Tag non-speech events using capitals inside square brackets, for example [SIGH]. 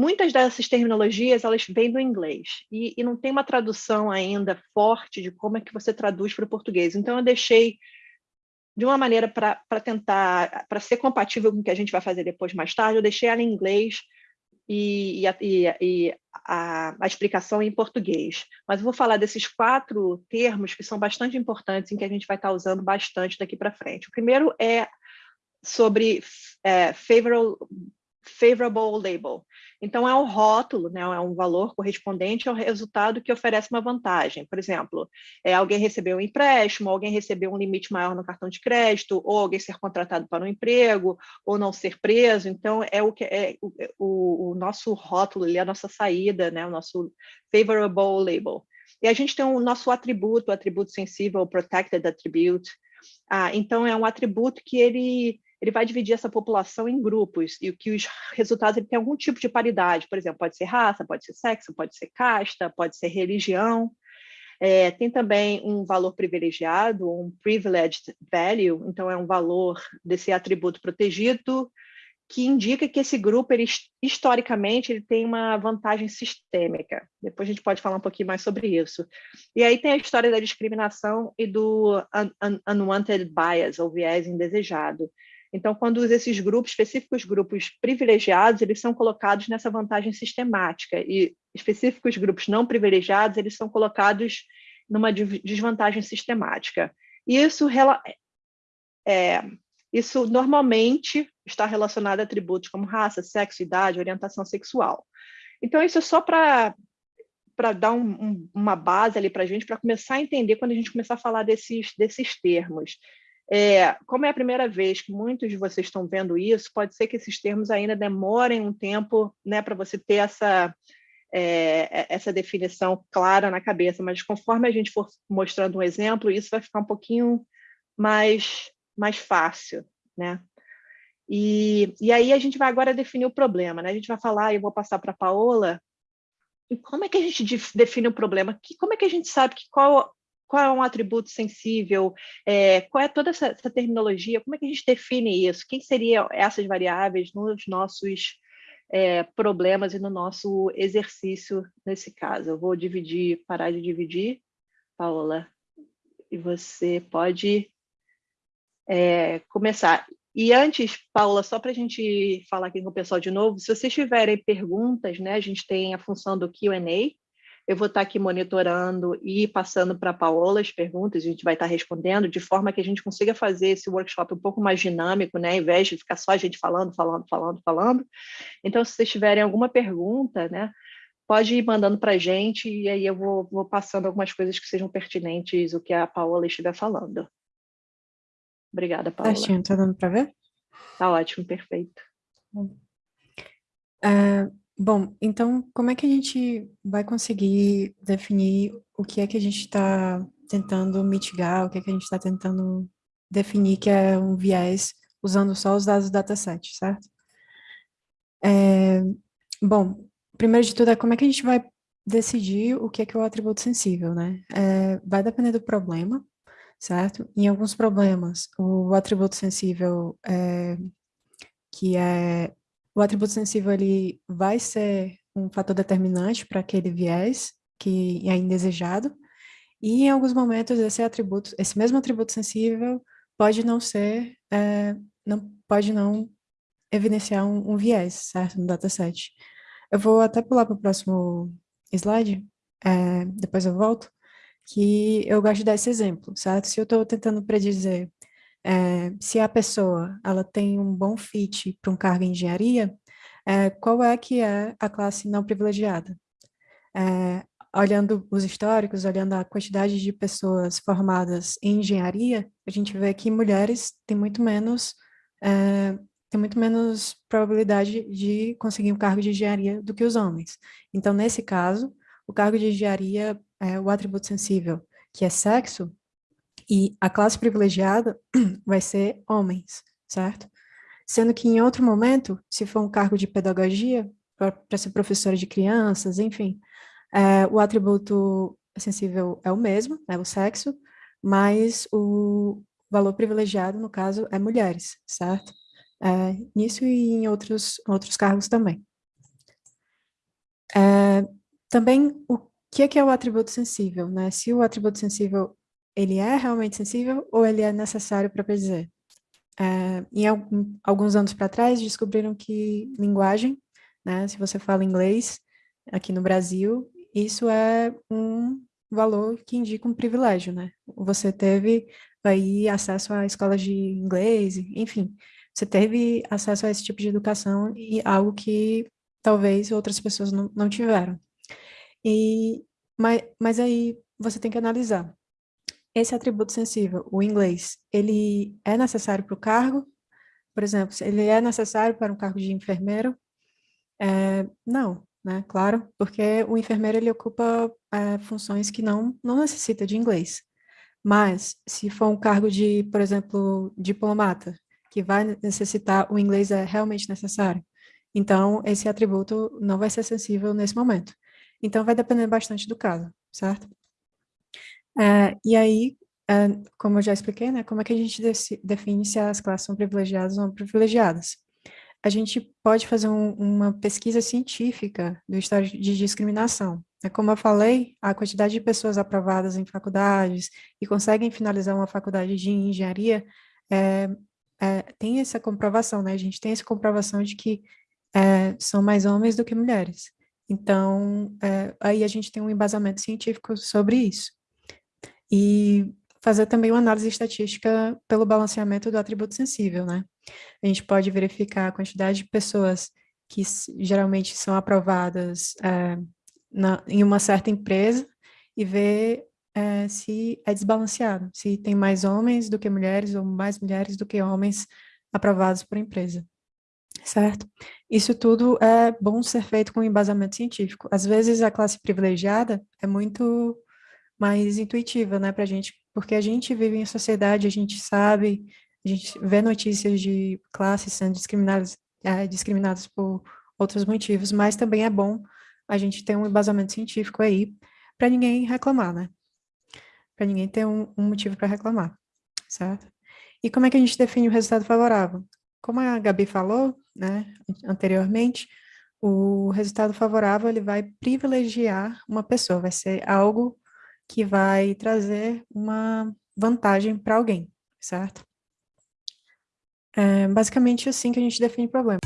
muitas dessas terminologias elas vêm do inglês e, e, não tem uma tradução ainda forte de como é que você traduz para o português. Então eu deixei de uma maneira para tentar para ser compatível com o que a gente vai fazer depois mais tarde, eu deixei ela em inglês e, e, e a, a, explicação em português. Mas eu vou falar desses quatro termos que são bastante importantes em que a gente vai estar usando bastante daqui para frente. O primeiro é sobre é, favorable, favorable label. Então, é um rótulo, né, é um valor correspondente ao resultado que oferece uma vantagem. Por exemplo, é, alguém recebeu um empréstimo, alguém recebeu um limite maior no cartão de crédito, ou alguém ser contratado para um emprego, ou não ser preso. Então, é o, que, é, o, o, o nosso rótulo, a nossa saída, né, o nosso favorable label. E a gente tem o nosso atributo, o atributo sensível, o protected attribute. Ah, então, é um atributo que ele ele vai dividir essa população em grupos e que os resultados ele tem algum tipo de paridade, por exemplo, pode ser raça, pode ser sexo, pode ser casta, pode ser religião. É, tem também um valor privilegiado, um privileged value, então é um valor desse atributo protegido que indica que esse grupo, ele, historicamente, ele tem uma vantagem sistêmica. Depois a gente pode falar um pouquinho mais sobre isso. E aí tem a história da discriminação e do un, un, unwanted bias, ou viés indesejado, então, quando esses grupos, específicos grupos privilegiados, eles são colocados nessa vantagem sistemática, e específicos grupos não privilegiados, eles são colocados numa desvantagem sistemática. E isso, é, isso normalmente está relacionado a atributos como raça, sexo, idade, orientação sexual. Então, isso é só para dar um, um, uma base ali para a gente, para começar a entender quando a gente começar a falar desses, desses termos. É, como é a primeira vez que muitos de vocês estão vendo isso, pode ser que esses termos ainda demorem um tempo né, para você ter essa, é, essa definição clara na cabeça, mas conforme a gente for mostrando um exemplo, isso vai ficar um pouquinho mais, mais fácil. Né? E, e aí a gente vai agora definir o problema. Né? A gente vai falar, eu vou passar para a Paola, e como é que a gente define o problema? como é que a gente sabe que qual qual é um atributo sensível, é, qual é toda essa, essa, terminologia, como é que a gente define isso, quem seriam essas variáveis nos nossos é, problemas e no nosso exercício nesse caso. Eu vou dividir, parar de dividir, Paola, e você pode é, começar. E antes, Paula, só para a gente falar aqui com o pessoal de novo, se vocês tiverem perguntas, né, a gente tem a função do Q&A, eu vou estar aqui monitorando e passando para a Paola as perguntas, a gente vai estar respondendo, de forma que a gente consiga fazer esse workshop um pouco mais dinâmico, né? ao invés de ficar só a gente falando, falando, falando, falando. Então, se vocês tiverem alguma pergunta, né, pode ir mandando para a gente e aí eu vou, vou passando algumas coisas que sejam pertinentes o que a Paola estiver falando. Obrigada, Paola. Certinho, está dando para ver? Está ótimo, perfeito. Uh, Bom, então como é que a gente vai conseguir definir o que é que a gente está tentando mitigar, o que é que a gente está tentando definir que é um viés usando só os dados do dataset, certo? É, bom, primeiro de tudo é como é que a gente vai decidir o que é que é o atributo sensível, né? É, vai depender do problema, certo? Em alguns problemas, o atributo sensível é, que é o atributo sensível ele vai ser um fator determinante para aquele viés que é indesejado, e em alguns momentos esse atributo, esse mesmo atributo sensível pode não ser, é, não, pode não evidenciar um, um, viés, certo, no dataset. Eu vou até pular para o próximo slide, é, depois eu volto, que eu gosto de dar esse exemplo, certo? Se eu estou tentando predizer é, se a pessoa ela tem um bom fit para um cargo em engenharia, é, qual é que é a classe não privilegiada? É, olhando os históricos, olhando a quantidade de pessoas formadas em engenharia, a gente vê que mulheres têm muito menos é, tem muito menos probabilidade de conseguir um cargo de engenharia do que os homens. Então, nesse caso, o cargo de engenharia é o atributo sensível, que é sexo, e a classe privilegiada [CLEARS THROAT] vai ser homens, certo? Sendo que em outro momento, se for um cargo de pedagogia, para ser professora de crianças, enfim, é, o atributo sensível é o mesmo, é o sexo, mas o valor privilegiado, no caso, é mulheres, certo? É, nisso e em outros, outros cargos também. também, o que é, que é o atributo sensível, né? Se o atributo sensível, ele é realmente sensível ou ele é necessário para predizer? É, em alguns anos para trás, descobriram que linguagem, né, se você fala inglês aqui no Brasil, isso é um valor que indica um privilégio, né? Você teve aí acesso a escolas de inglês, enfim, você teve acesso a esse tipo de educação e algo que talvez outras pessoas não, não tiveram. E, mas, mas aí você tem que analisar. Esse atributo sensível, o inglês, ele é necessário para o cargo? Por exemplo, ele é necessário para um cargo de enfermeiro? É, não, né? Claro, porque o enfermeiro ele ocupa é, funções que não, não necessita de inglês. Mas, se for um cargo de, por exemplo, diplomata, que vai necessitar, o inglês é realmente necessário. Então, esse atributo não vai ser sensível nesse momento. Então, vai depender bastante do caso, certo? É, e aí, é, como eu já expliquei, né, como é que a gente define se as classes são privilegiadas ou não privilegiadas? A gente pode fazer um, uma pesquisa científica do estado de discriminação. É como eu falei, a quantidade de pessoas aprovadas em faculdades e conseguem finalizar uma faculdade de engenharia é, é, tem essa comprovação, né? A gente tem essa comprovação de que é, são mais homens do que mulheres. Então, aí a gente tem um embasamento científico sobre isso. E fazer também uma análise estatística pelo balanceamento do atributo sensível, né? A gente pode verificar a quantidade de pessoas que geralmente são aprovadas é, na, em uma certa empresa e ver é, se é desbalanceado, se tem mais homens do que mulheres ou mais mulheres do que homens aprovados por empresa certo? Isso tudo é bom ser feito com embasamento científico. Às vezes a classe privilegiada é muito mais intuitiva, né, para a gente, porque a gente vive em sociedade, a gente sabe, a gente vê notícias de classes sendo discriminadas, é, discriminadas por outros motivos, mas também é bom a gente ter um embasamento científico aí para ninguém reclamar, né? Para ninguém ter um, um motivo para reclamar, certo? E como é que a gente define o resultado favorável? Como a Gabi falou, né, anteriormente, o resultado favorável ele vai privilegiar uma pessoa, vai ser algo que vai trazer uma vantagem para alguém, certo? É basicamente assim que a gente define problema.